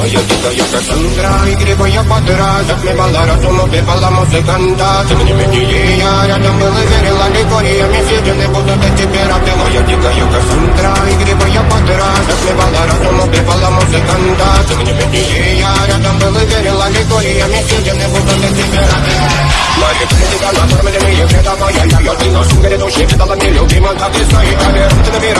Моя дикая Кассандра Игривая подра Затмевала разум, убивала музыканта. Тем не менее я рядом был и верила Ликориями съедены будут эти пираты Моя дикая Кассандра Игривая подра Затмевала разум, убивала музыканта. Тем не менее я рядом был и верила Ликориями съедены будут эти пираты Мои критика накормленные предавая Я ее ты носу грядущий Видала нелюбима, как и свои камеры Ты набирать, мы не храним образа